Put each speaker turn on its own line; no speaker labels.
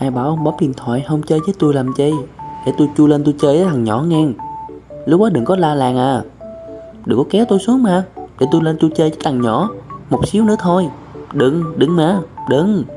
Ai bảo ông bấm điện thoại không chơi với tôi làm chi? Để tôi chui lên tôi chơi với thằng nhỏ ngang Lúc đó đừng có la làng à. Đừng có kéo tôi xuống mà. Để tôi lên tôi chơi với thằng nhỏ. Một xíu nữa thôi. Đừng, đừng mà, đừng.